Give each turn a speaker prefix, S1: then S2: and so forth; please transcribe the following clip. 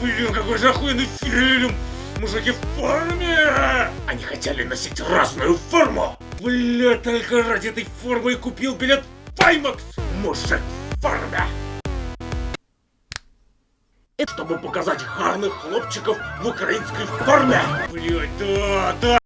S1: Блин, какой же охуенный фильм! Мужики в форме! Они хотели носить разную форму! Бля, только ради этой формы и купил билет в Паймакс! Мужик в форме! Это чтобы показать гарных хлопчиков в украинской форме! Блять, да, да!